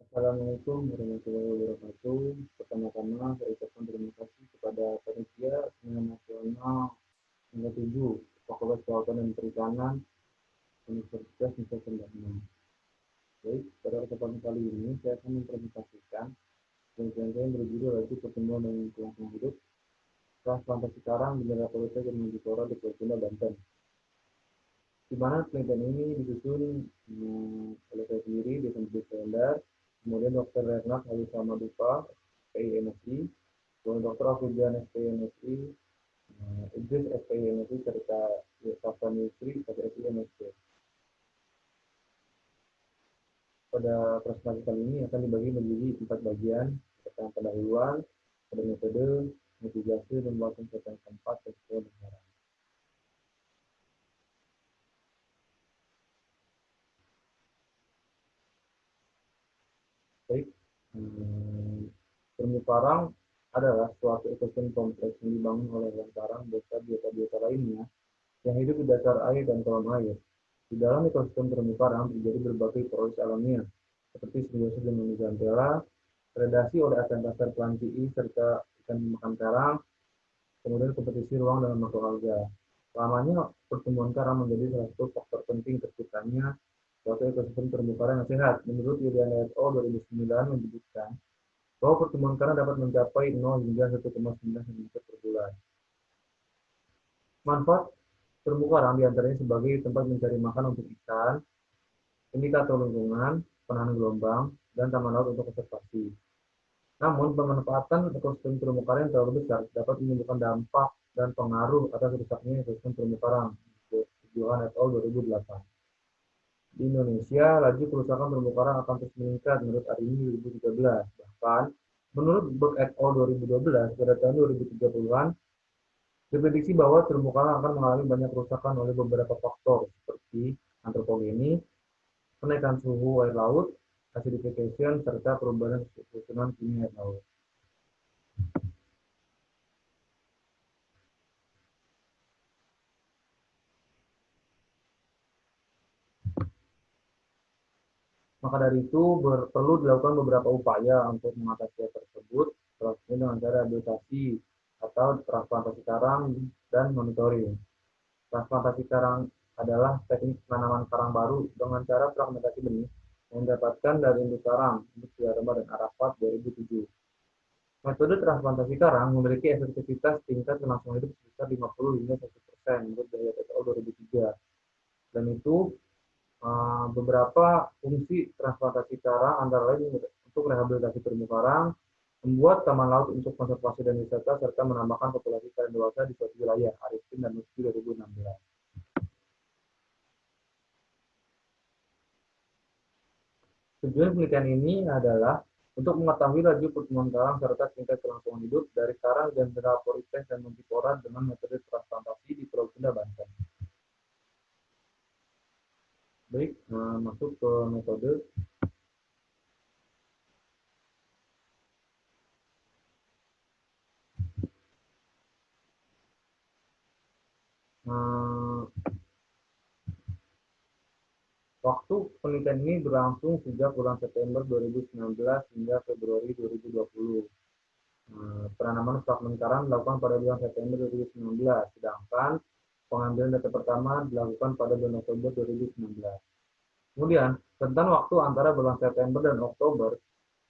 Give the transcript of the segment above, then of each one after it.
Assalamualaikum warahmatullahi wabarakatuh. Pertama-tama saya ucapkan terima kasih kepada panitia Seminar Nasional Hingga 7 Fakultas Kelautan dan Perikanan Universitas Nusa Tenggara. Baik, pada kesempatan kali ini saya akan mempresentasikan penelitian yang berjudul yaitu pertumbuhan dan kelangsungan hidup transplantasi karang di daerah politik dan Mendikora di Pulau Banten. Di mana penelitian ini disusun hmm, oleh saya sendiri di Sendiri Kalendar, kemudian Dr. Renat Halisa Madupa, SPI MSI, kemudian Dr. Afidian SPI MSI, uh, Idris SPI MSI, serta Safran Yusri, SPI MSI. Pada presentasi kali ini akan dibagi menjadi empat bagian, tentang pendahuluan, pada metode, mitigasi, dan tentang tempat, dan negara. Baik, hmm, terumbu karang adalah suatu ekosistem kompleks yang dibangun oleh hewan karang beserta biota-biota lainnya yang hidup di dasar air dan kolam air. Di dalam ekosistem terumbu karang terjadi berbagai proses alamiah, seperti simbiosis dengan zooxanthellae, predasi oleh akan plantii serta ikan makan karang, kemudian kompetisi ruang dengan makhluk alga. Lamanya pertumbuhan karang menjadi salah satu faktor penting terciptanya suatu ekosistem terumbu karang yang sehat. Menurut Yuliana et al. 2009 menyebutkan bahwa pertumbuhan karang dapat mencapai 0 hingga 1,9 cm per bulan. Manfaat terumbu karang di antaranya sebagai tempat mencari makan untuk ikan, indikator lingkungan, penahan gelombang, dan taman laut untuk konservasi. Namun, pemanfaatan ekosistem terumbu karang yang terlalu besar dapat menimbulkan dampak dan pengaruh atas rusaknya ekosistem terumbu karang. Johan et al. 2008. Di Indonesia, laju kerusakan terumbu karang akan terus meningkat menurut Arini 2013. Bahkan, menurut Berg et al. 2012, pada tahun 2030-an, diprediksi bahwa terumbu karang akan mengalami banyak kerusakan oleh beberapa faktor seperti antropogeni, kenaikan suhu air laut, acidification, serta perubahan susunan kimia air laut. Maka dari itu perlu dilakukan beberapa upaya untuk mengatasi hal tersebut, salah dengan cara rehabilitasi atau transplantasi karang dan monitoring. Transplantasi karang adalah teknik penanaman karang baru dengan cara fragmentasi benih yang didapatkan dari induk karang, induk Siarema dan Arafat 2007. Metode transplantasi karang memiliki efektivitas tingkat kelangsungan hidup sekitar 50 hingga 100% menurut dari TTO 2003. Dan itu beberapa fungsi transplantasi karang antara lain untuk rehabilitasi terumbu karang, membuat taman laut untuk konservasi dan wisata, serta menambahkan populasi karang dewasa di suatu wilayah, Arifin dan Nuski 2016. Tujuan penelitian ini adalah untuk mengetahui laju pertumbuhan karang serta tingkat kelangsungan hidup dari karang dan Porites dan Montipora dengan metode transplantasi di Pulau Sunda, Banten. Baik, nah, masuk ke metode. Nah, waktu penelitian ini berlangsung sejak bulan September 2019 hingga Februari 2020. Nah, penanaman fragmen karang dilakukan pada bulan September 2019, sedangkan pengambilan data pertama dilakukan pada bulan Oktober 2019. Kemudian, tentang waktu antara bulan September dan Oktober,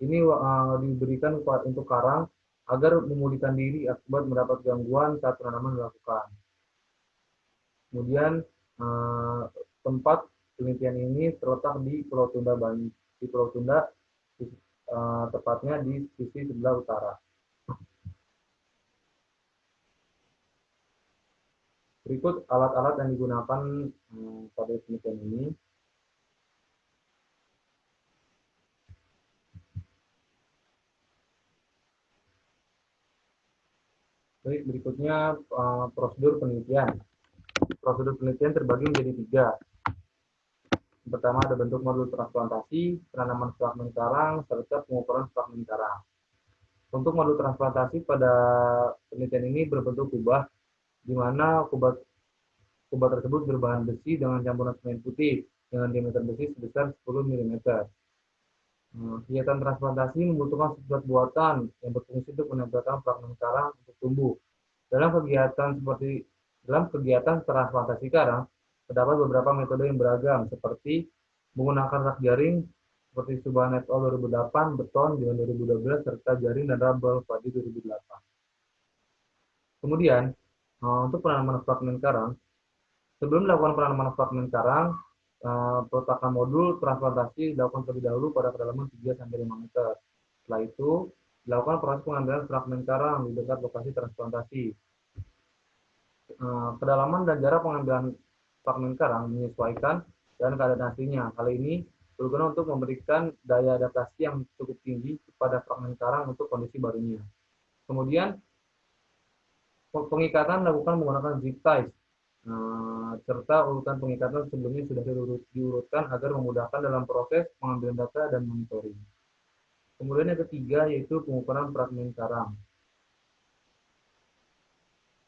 ini uh, diberikan untuk karang agar memulihkan diri akibat mendapat gangguan saat penanaman dilakukan. Kemudian, uh, tempat penelitian ini terletak di Pulau Tunda, di Pulau Tunda, uh, tepatnya di sisi sebelah utara. Berikut alat-alat yang digunakan hmm, pada penelitian ini. Baik, berikutnya uh, prosedur penelitian. Prosedur penelitian terbagi menjadi tiga. Pertama ada bentuk modul transplantasi, penanaman fragmen karang, serta pengukuran fragmen karang. Untuk modul transplantasi pada penelitian ini berbentuk kubah di mana kubah, kubah tersebut berbahan besi dengan campuran semen putih dengan diameter besi sebesar 10 mm. Kegiatan transplantasi membutuhkan substrat buatan yang berfungsi untuk menempelkan fragmen karang untuk tumbuh. Dalam kegiatan seperti dalam kegiatan transplantasi karang, terdapat beberapa metode yang beragam, seperti menggunakan rak jaring, seperti Subhan et al. 2008, beton di 2012, serta jaring dan rabel pada 2008. Kemudian, eh, untuk penanaman fragmen karang, sebelum dilakukan penanaman fragmen karang, Eh, peletakan modul transplantasi dilakukan terlebih dahulu pada kedalaman 3-5 meter. Setelah itu, dilakukan proses pengambilan fragmen karang di dekat lokasi transplantasi. Eh, kedalaman dan jarak pengambilan fragmen karang menyesuaikan dan keadaan aslinya. Hal ini berguna untuk memberikan daya adaptasi yang cukup tinggi kepada fragmen karang untuk kondisi barunya. Kemudian, pengikatan dilakukan menggunakan zip ties Nah, serta urutan pengikatan sebelumnya sudah diurutkan agar memudahkan dalam proses pengambilan data dan monitoring. Kemudian yang ketiga yaitu pengukuran fragmen karang.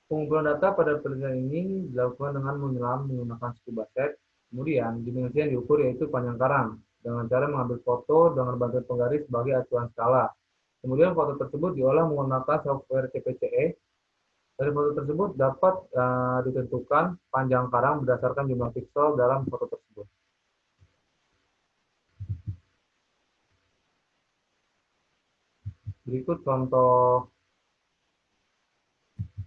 Pengumpulan data pada penelitian ini dilakukan dengan menyelam menggunakan scuba set. Kemudian dimensi yang diukur yaitu panjang karang dengan cara mengambil foto dengan bantuan penggaris sebagai acuan skala. Kemudian foto tersebut diolah menggunakan software CPCE dari foto tersebut dapat uh, ditentukan panjang karang berdasarkan jumlah piksel dalam foto tersebut. Berikut contoh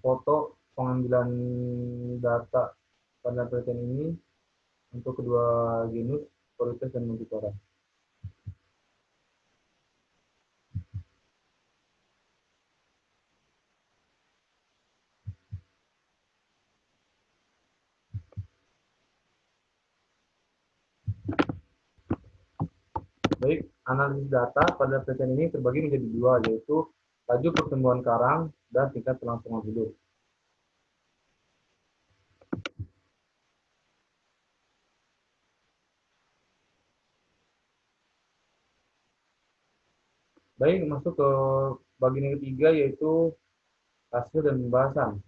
foto pengambilan data pada penelitian ini untuk kedua genus Corites dan Multiflora. Baik, analisis data pada penelitian ini terbagi menjadi dua, yaitu laju pertumbuhan karang dan tingkat kelangsungan hidup. Baik, masuk ke bagian ketiga yaitu hasil dan pembahasan.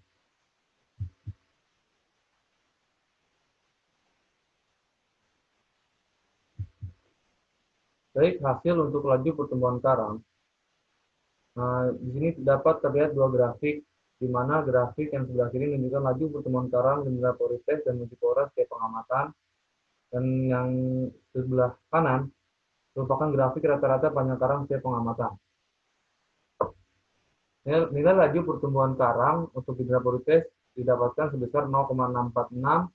Baik, hasil untuk laju pertumbuhan karang. Nah, di sini dapat terlihat dua grafik, di mana grafik yang sebelah kiri menunjukkan laju pertumbuhan karang dengan porites dan multipora setiap pengamatan, dan yang sebelah kanan merupakan grafik rata-rata panjang karang setiap pengamatan. Nilai laju pertumbuhan karang untuk hidraporites didapatkan sebesar 0,646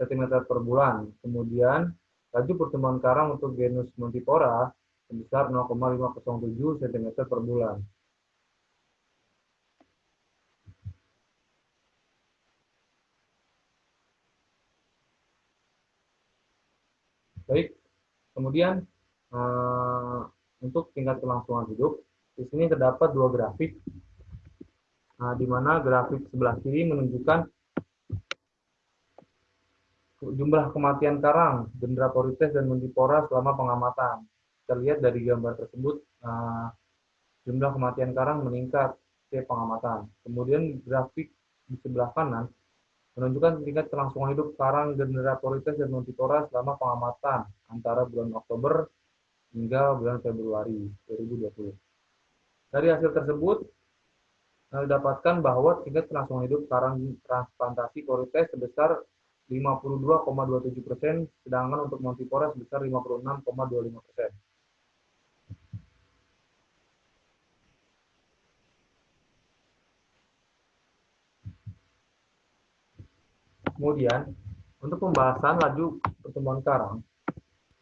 cm per bulan. Kemudian Laju pertumbuhan karang untuk genus Montipora sebesar 0,507 cm per bulan. Baik, kemudian uh, untuk tingkat kelangsungan hidup, di sini terdapat dua grafik, uh, di mana grafik sebelah kiri menunjukkan jumlah kematian karang, Dendrocorites dan Mundipora selama pengamatan. Kita lihat dari gambar tersebut, uh, jumlah kematian karang meningkat setiap pengamatan. Kemudian grafik di sebelah kanan menunjukkan tingkat kelangsungan hidup karang Dendrocorites dan Mundipora selama pengamatan antara bulan Oktober hingga bulan Februari 2020. Dari hasil tersebut, didapatkan bahwa tingkat kelangsungan hidup karang transplantasi korites sebesar 52,27 persen, sedangkan untuk Montipora sebesar 56,25 persen. Kemudian, untuk pembahasan laju pertumbuhan karang,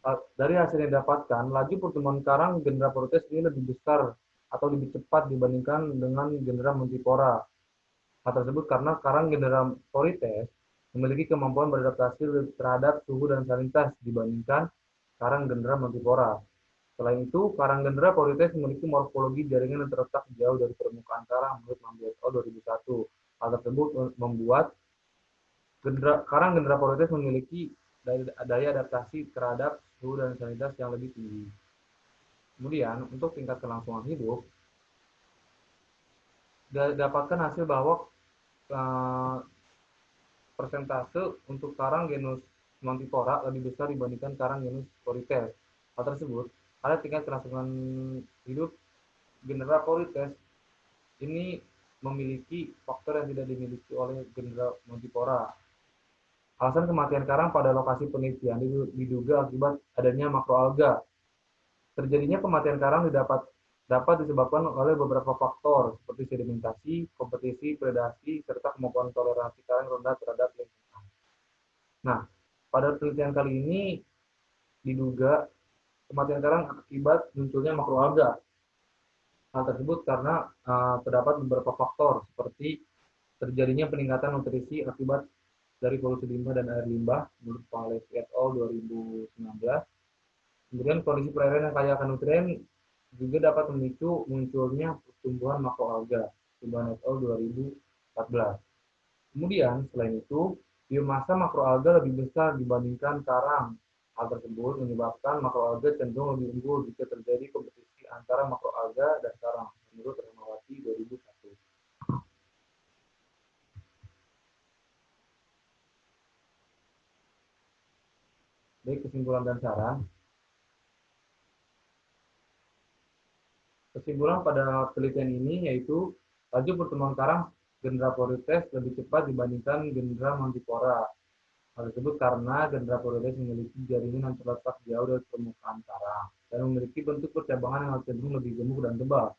eh, dari hasil yang didapatkan, laju pertumbuhan karang genera protes ini lebih besar atau lebih cepat dibandingkan dengan genera Montipora. Hal tersebut karena karang genera Porites memiliki kemampuan beradaptasi terhadap suhu dan salinitas dibandingkan karang gendera Montipora. Selain itu, karang gendera Porites memiliki morfologi jaringan yang terletak jauh dari permukaan karang menurut Mambiato 2001. Hal tersebut membuat gendera, karang gendera Porites memiliki daya adaptasi terhadap suhu dan salinitas yang lebih tinggi. Kemudian, untuk tingkat kelangsungan hidup, dapatkan hasil bahwa uh, persentase untuk karang genus Montipora lebih besar dibandingkan karang genus Corites. Hal tersebut ada tingkat kelangsungan hidup genera Polites ini memiliki faktor yang tidak dimiliki oleh genera Montipora. Alasan kematian karang pada lokasi penelitian diduga akibat adanya makroalga. Terjadinya kematian karang didapat dapat disebabkan oleh beberapa faktor seperti sedimentasi, kompetisi, predasi, serta kemampuan toleransi karang rendah terhadap lingkungan. Nah, pada penelitian kali ini diduga kematian karang akibat munculnya makroalga. Hal tersebut karena uh, terdapat beberapa faktor seperti terjadinya peningkatan nutrisi akibat dari polusi limbah dan air limbah menurut Pangles et al. 2019. Kemudian kondisi perairan yang kaya akan nutrien juga dapat memicu munculnya pertumbuhan makroalga, al. 2014. Kemudian, selain itu, biomasa makroalga lebih besar dibandingkan karang Hal tersebut menyebabkan makroalga cenderung lebih unggul jika terjadi kompetisi antara makroalga dan karang, menurut Rahmawati 2001. Baik, kesimpulan dan saran. Kesimpulan pada penelitian ini yaitu laju pertumbuhan karang genera Porites lebih cepat dibandingkan genera Mantipora Hal tersebut karena Dendrophorides memiliki jaringan yang terletak jauh dari permukaan karang dan memiliki bentuk percabangan yang cenderung lebih gemuk dan tebal.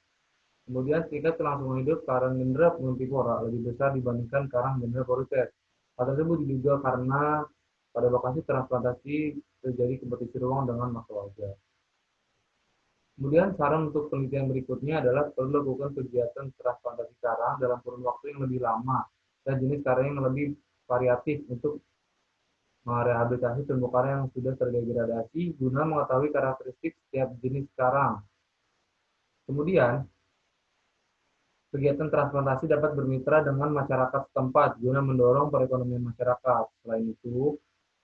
Kemudian tingkat kelangsungan hidup karang dendra multipora lebih besar dibandingkan karang dendrophorides. Hal tersebut diduga karena pada lokasi transplantasi terjadi kompetisi ruang dengan makroalga. Kemudian saran untuk penelitian berikutnya adalah perlu lakukan kegiatan transplantasi karang dalam kurun waktu yang lebih lama dan jenis karang yang lebih variatif untuk merehabilitasi terumbu karang yang sudah terdegradasi guna mengetahui karakteristik setiap jenis karang. Kemudian, kegiatan transplantasi dapat bermitra dengan masyarakat setempat guna mendorong perekonomian masyarakat. Selain itu,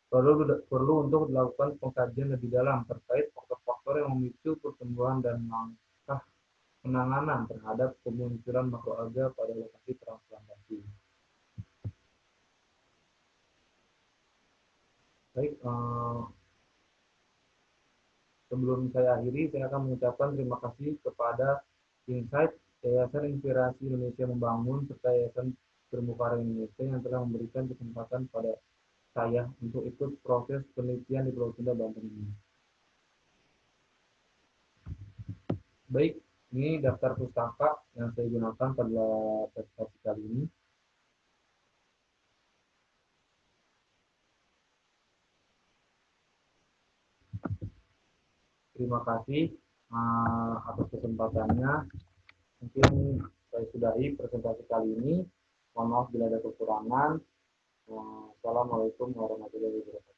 perlu perlu untuk dilakukan pengkajian lebih dalam terkait faktor-faktor yang memicu pertumbuhan dan langkah penanganan terhadap kemunculan makroalga pada lokasi transplantasi. Baik, uh, sebelum saya akhiri, saya akan mengucapkan terima kasih kepada Insight, Yayasan Inspirasi Indonesia Membangun, serta Yayasan Terumbu Karang Indonesia yang telah memberikan kesempatan pada saya untuk ikut proses penelitian di Pulau Sunda, Banten ini. Baik, ini daftar pustaka yang saya gunakan pada presentasi kali ini. Terima kasih uh, atas kesempatannya. Mungkin saya sudahi presentasi kali ini. Mohon maaf bila ada kekurangan. Wassalamualaikum warahmatullahi wabarakatuh.